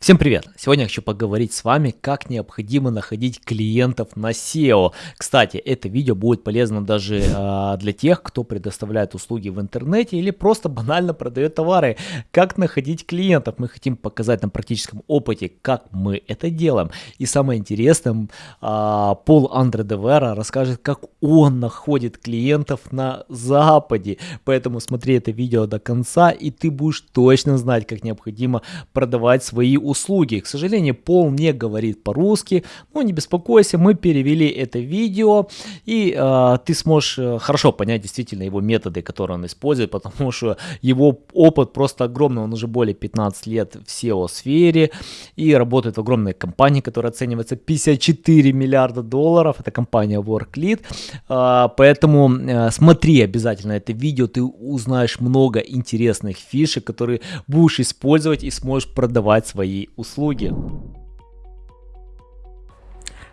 Всем привет! Сегодня я хочу поговорить с вами, как необходимо находить клиентов на SEO. Кстати, это видео будет полезно даже э, для тех, кто предоставляет услуги в интернете или просто банально продает товары. Как находить клиентов? Мы хотим показать на практическом опыте, как мы это делаем. И самое интересное, э, Пол Андре Девера расскажет, как он находит клиентов на Западе. Поэтому смотри это видео до конца, и ты будешь точно знать, как необходимо продавать свои услуги услуги. К сожалению, Пол не говорит по-русски, но не беспокойся, мы перевели это видео, и э, ты сможешь э, хорошо понять действительно его методы, которые он использует, потому что его опыт просто огромный, он уже более 15 лет в SEO-сфере и работает в огромной компании, которая оценивается 54 миллиарда долларов, это компания WorkLead, э, поэтому э, смотри обязательно это видео, ты узнаешь много интересных фишек, которые будешь использовать и сможешь продавать свои услуги.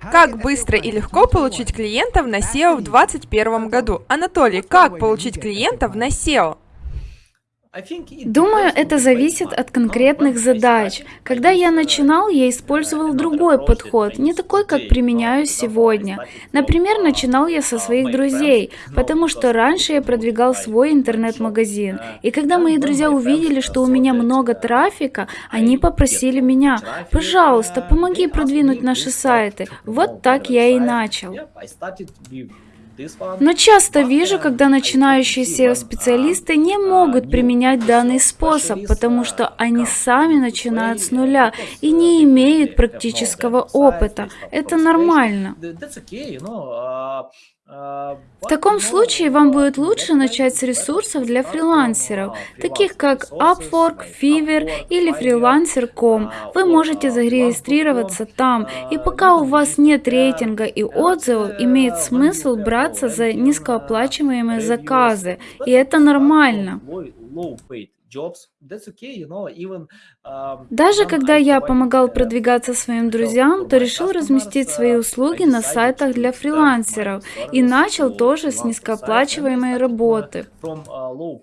Как быстро и легко получить клиентов на SEO в 2021 году? Анатолий, как получить клиентов на SEO? Думаю, это зависит от конкретных задач. Когда я начинал, я использовал другой подход, не такой, как применяю сегодня. Например, начинал я со своих друзей, потому что раньше я продвигал свой интернет-магазин. И когда мои друзья увидели, что у меня много трафика, они попросили меня, пожалуйста, помоги продвинуть наши сайты. Вот так я и начал. Но часто вижу, когда начинающие SEO-специалисты не могут применять данный способ, потому что они сами начинают с нуля и не имеют практического опыта. Это нормально. В таком случае вам будет лучше начать с ресурсов для фрилансеров, таких как Upwork, Fiverr или Freelancer.com. Вы можете зарегистрироваться там, и пока у вас нет рейтинга и отзывов, имеет смысл браться за низкооплачиваемые заказы, и это нормально. Um, Даже когда я помогал продвигаться своим друзьям, то решил разместить свои uh, услуги на сайтах для фрилансеров и начал тоже с низкооплачиваемой работы. Uh,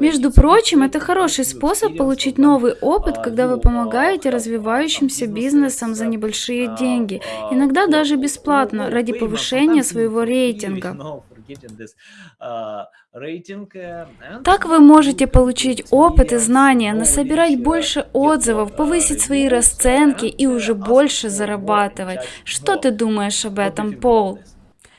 Между прочим, это хороший способ получить новый опыт, когда вы помогаете развивающимся бизнесам за небольшие uh, деньги, иногда даже бесплатно, ради повышения своего рейтинга. Так вы можете получить опыт и знания, насобирать больше отзывов, повысить свои расценки и уже больше зарабатывать. Что ты думаешь об этом, Пол?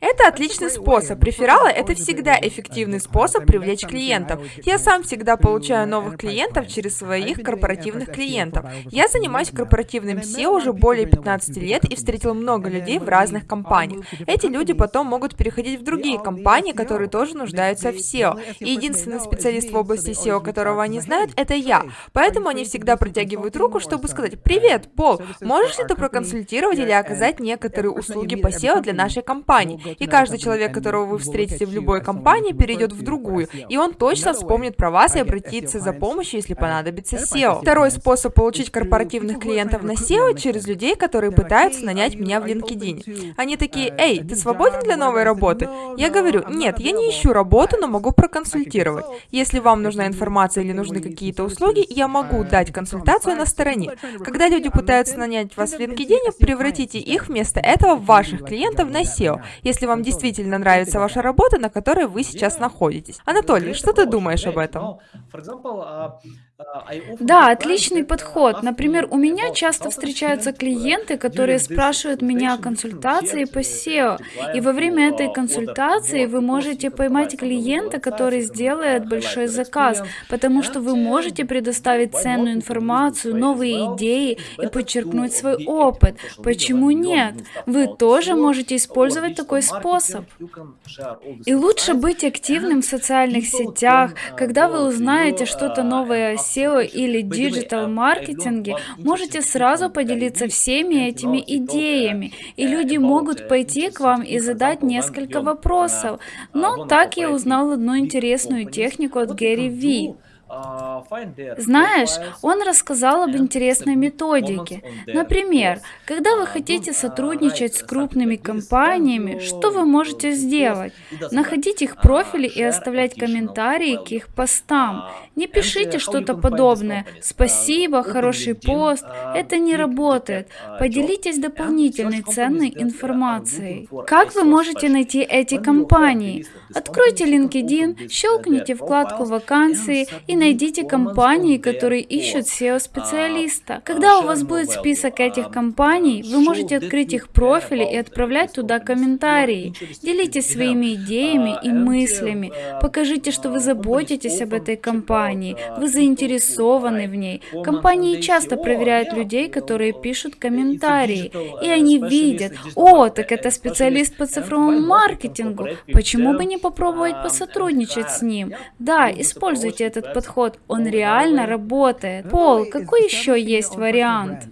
Это отличный способ. Рефералы – это всегда эффективный способ привлечь клиентов. Я сам всегда получаю новых клиентов через своих корпоративных клиентов. Я занимаюсь корпоративным SEO уже более 15 лет и встретил много людей в разных компаниях. Эти люди потом могут переходить в другие компании, которые тоже нуждаются в SEO. И единственный специалист в области SEO, которого они знают, это я. Поэтому они всегда протягивают руку, чтобы сказать «Привет, Пол, можешь ли ты проконсультировать или оказать некоторые услуги по SEO для нашей компании?» И каждый человек, которого вы встретите в любой компании, перейдет в другую, и он точно вспомнит про вас и обратится за помощью, если понадобится SEO. Второй способ получить корпоративных клиентов на SEO через людей, которые пытаются нанять меня в LinkedIn. Они такие, эй, ты свободен для новой работы? Я говорю, нет, я не ищу работу, но могу проконсультировать. Если вам нужна информация или нужны какие-то услуги, я могу дать консультацию на стороне. Когда люди пытаются нанять вас в LinkedIn, превратите их вместо этого в ваших клиентов на SEO. Если если вам действительно нравится ваша работа, на которой вы сейчас находитесь. Анатолий, что ты думаешь об этом? Да, отличный подход. Например, у меня часто встречаются клиенты, которые спрашивают меня о консультации по SEO. И во время этой консультации вы можете поймать клиента, который сделает большой заказ, потому что вы можете предоставить ценную информацию, новые идеи и подчеркнуть свой опыт. Почему нет? Вы тоже можете использовать такой способ. И лучше быть активным в социальных сетях, когда вы узнаете что-то новое о SEO или диджитал-маркетинге, можете сразу поделиться всеми этими идеями, и люди могут пойти к вам и задать несколько вопросов. Но так я узнал одну интересную технику от Гэри Ви. Знаешь, он рассказал об интересной методике. Например, когда вы хотите сотрудничать с крупными компаниями, что вы можете сделать? Находить их профили и оставлять комментарии к их постам. Не пишите что-то подобное. Спасибо, хороший пост. Это не работает. Поделитесь дополнительной ценной информацией. Как вы можете найти эти компании? Откройте LinkedIn, щелкните вкладку «Вакансии» и найдите компании, которые ищут SEO-специалиста. Когда у вас будет список этих компаний, вы можете открыть их профили и отправлять туда комментарии. Делитесь своими идеями и мыслями. Покажите, что вы заботитесь об этой компании, вы заинтересованы в ней. Компании часто проверяют людей, которые пишут комментарии, и они видят, о, так это специалист по цифровому маркетингу, почему бы не попробовать посотрудничать с ним? Да, используйте этот подход, он реально работает. Пол, какой еще есть вариант?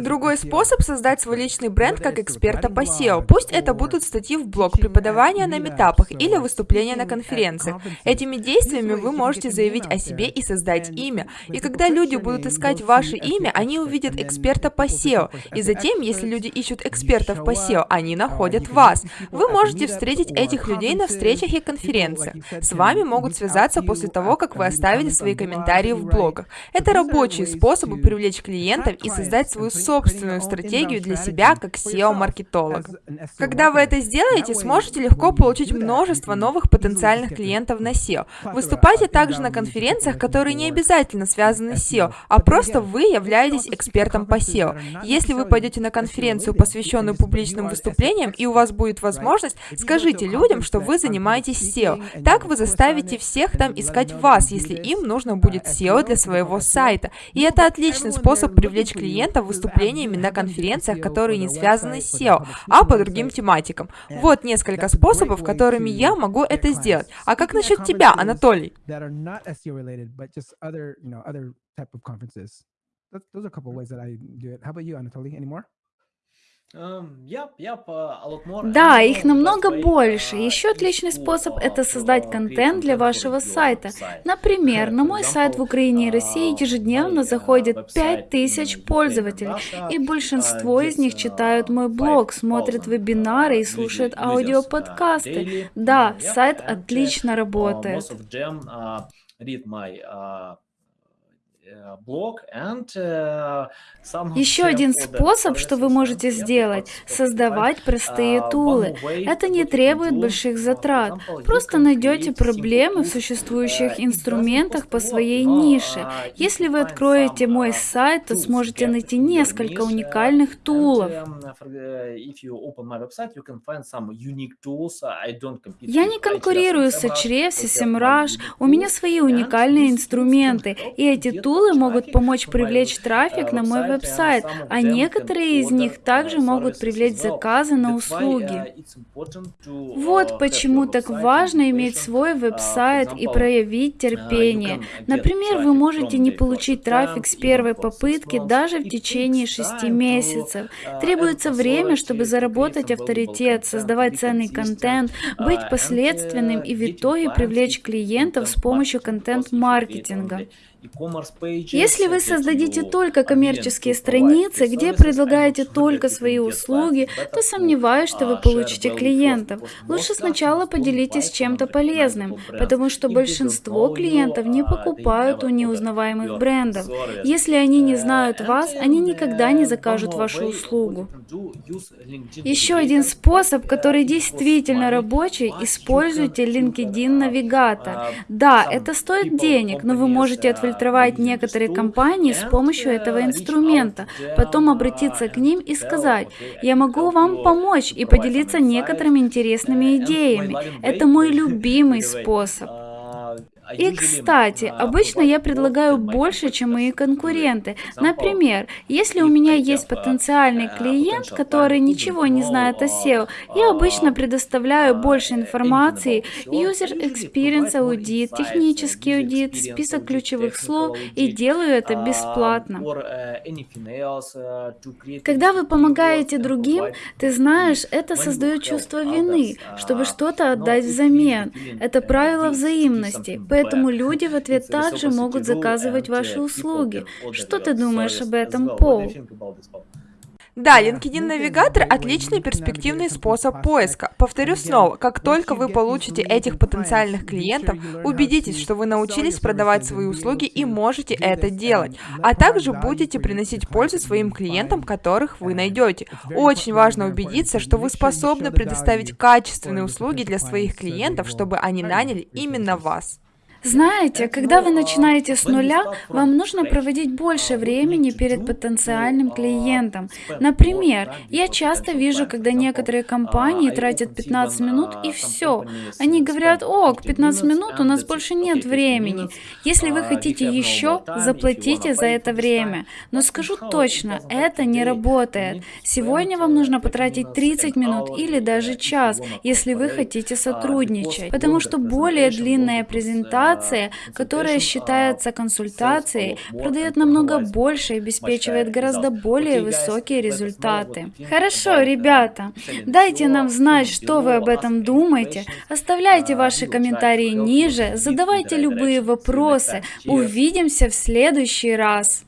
Другой способ создать свой личный бренд как эксперта по SEO. Пусть это будут статьи в блог, преподавания на метапах или выступления на конференциях. Этими действиями вы можете заявить о себе и создать имя. И когда люди будут искать ваше имя, они увидят эксперта по SEO. И затем, если люди ищут экспертов по SEO, они находят вас. Вы можете встретить этих людей на встречах и конференциях. С вами могут связаться после того, как вы оставили свои комментарии в блогах. Это рабочие способы привлечь клиентов и создать свою собственную стратегию для себя как SEO-маркетолог. Когда вы это сделаете, сможете легко получить множество новых потенциальных клиентов на SEO. Выступайте также на конференциях, которые не обязательно связаны с SEO, а просто вы являетесь экспертом по SEO. Если вы пойдете на конференцию, посвященную публичным выступлениям, и у вас будет возможность, скажите людям, что вы занимаетесь SEO. Так вы заставите всех там искать вас, если им нужно будет SEO для своего сайта. И это отличный способ привлечь клиентов выступлениями на конференциях, которые не связаны с SEO, а по другим тематикам. Вот несколько способов, которыми я могу это сделать. А как насчет тебя, Анатолий? Those are a couple ways that I do it. How about you, Anatoly? Any more? Да, их намного больше. Еще отличный способ – это создать контент для вашего сайта. Например, на мой сайт в Украине и России ежедневно заходит 5000 пользователей, и большинство из них читают мой блог, смотрят вебинары и слушают аудиоподкасты. Да, сайт отлично работает. Э, э, еще один способ, что вы можете сделать, создавать простые а, тулы. Это не требует больших затрат. Просто найдете проблемы в существующих э, инструментах по своей нише. Если вы откроете мой сайт, то сможете найти несколько уникальных тулов. Я не конкурирую с Ahrefs и SEMrush. У меня свои уникальные инструменты, и эти тулы могут помочь привлечь трафик на мой веб-сайт, а некоторые из них также могут привлечь заказы на услуги. Вот почему так важно иметь свой веб-сайт и проявить терпение. Например, вы можете не получить трафик с первой попытки даже в течение шести месяцев. Требуется время, чтобы заработать авторитет, создавать ценный контент, быть последственным и в итоге привлечь клиентов с помощью контент-маркетинга. Если вы создадите только коммерческие страницы, где предлагаете только свои услуги, то сомневаюсь, что вы получите клиентов. Лучше сначала поделитесь чем-то полезным, потому что большинство клиентов не покупают у неузнаваемых брендов. Если они не знают вас, они никогда не закажут вашу услугу. Еще один способ, который действительно рабочий, используйте LinkedIn Навигатор. Да, это стоит денег, но вы можете отвлекаться отфильтровать некоторые компании с помощью этого инструмента, потом обратиться к ним и сказать, я могу вам помочь и поделиться некоторыми интересными идеями. Это мой любимый способ. И, кстати, обычно я предлагаю больше, чем мои конкуренты. Например, если у меня есть потенциальный клиент, который ничего не знает о SEO, я обычно предоставляю больше информации, user experience аудит, технический аудит, список ключевых слов и делаю это бесплатно. Когда вы помогаете другим, ты знаешь, это создает чувство вины, чтобы что-то отдать взамен. Это правило взаимности. Поэтому люди в ответ также могут заказывать ваши услуги. Что ты думаешь об этом, Пол? Да, LinkedIn Навигатор – отличный перспективный способ поиска. Повторю снова, как только вы получите этих потенциальных клиентов, убедитесь, что вы научились продавать свои услуги и можете это делать, а также будете приносить пользу своим клиентам, которых вы найдете. Очень важно убедиться, что вы способны предоставить качественные услуги для своих клиентов, чтобы они наняли именно вас. Знаете, когда вы начинаете с нуля, вам нужно проводить больше времени перед потенциальным клиентом. Например, я часто вижу, когда некоторые компании тратят 15 минут и все. Они говорят, ок, 15 минут, у нас больше нет времени. Если вы хотите еще, заплатите за это время. Но скажу точно, это не работает. Сегодня вам нужно потратить 30 минут или даже час, если вы хотите сотрудничать. Потому что более длинная презентация консультация, которая считается консультацией, продает намного больше и обеспечивает гораздо более высокие результаты. Хорошо, ребята, дайте нам знать, что вы об этом думаете. Оставляйте ваши комментарии ниже, задавайте любые вопросы. Увидимся в следующий раз.